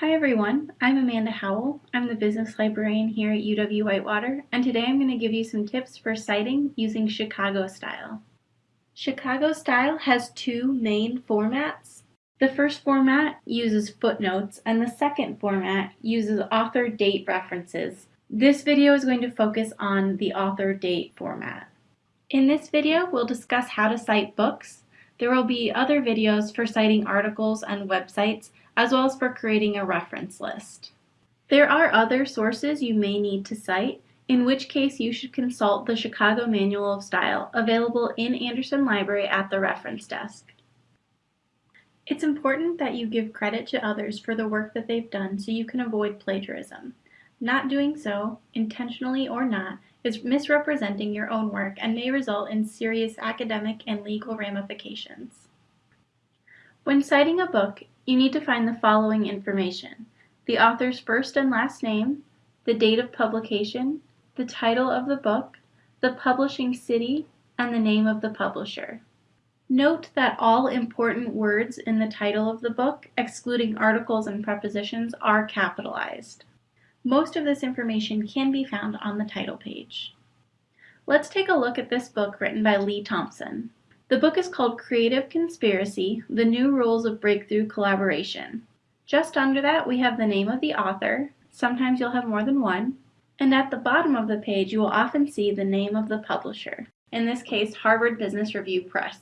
Hi everyone, I'm Amanda Howell. I'm the business librarian here at UW-Whitewater, and today I'm going to give you some tips for citing using Chicago style. Chicago style has two main formats. The first format uses footnotes, and the second format uses author date references. This video is going to focus on the author date format. In this video, we'll discuss how to cite books. There will be other videos for citing articles and websites, as well as for creating a reference list. There are other sources you may need to cite, in which case you should consult the Chicago Manual of Style available in Andersen Library at the reference desk. It's important that you give credit to others for the work that they've done so you can avoid plagiarism. Not doing so, intentionally or not, is misrepresenting your own work and may result in serious academic and legal ramifications. When citing a book, you need to find the following information. The author's first and last name, the date of publication, the title of the book, the publishing city, and the name of the publisher. Note that all important words in the title of the book, excluding articles and prepositions, are capitalized. Most of this information can be found on the title page. Let's take a look at this book written by Leigh Thompson. The book is called Creative Conspiracy, The New Rules of Breakthrough Collaboration. Just under that we have the name of the author, sometimes you'll have more than one, and at the bottom of the page you will often see the name of the publisher, in this case Harvard Business Review Press.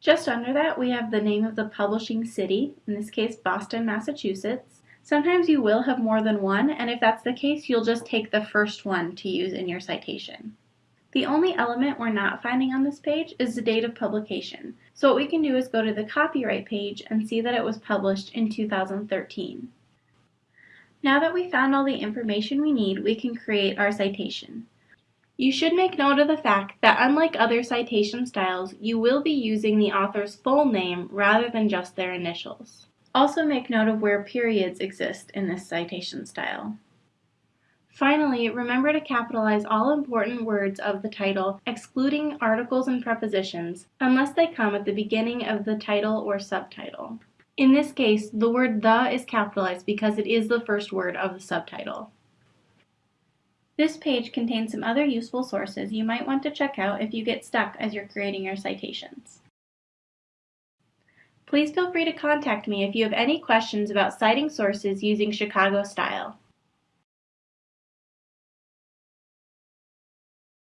Just under that we have the name of the publishing city, in this case Boston, Massachusetts. Sometimes you will have more than one, and if that's the case you'll just take the first one to use in your citation. The only element we're not finding on this page is the date of publication. So what we can do is go to the copyright page and see that it was published in 2013. Now that we found all the information we need, we can create our citation. You should make note of the fact that unlike other citation styles, you will be using the author's full name rather than just their initials. Also make note of where periods exist in this citation style. Finally, remember to capitalize all important words of the title, excluding articles and prepositions, unless they come at the beginning of the title or subtitle. In this case, the word the is capitalized because it is the first word of the subtitle. This page contains some other useful sources you might want to check out if you get stuck as you're creating your citations. Please feel free to contact me if you have any questions about citing sources using Chicago style.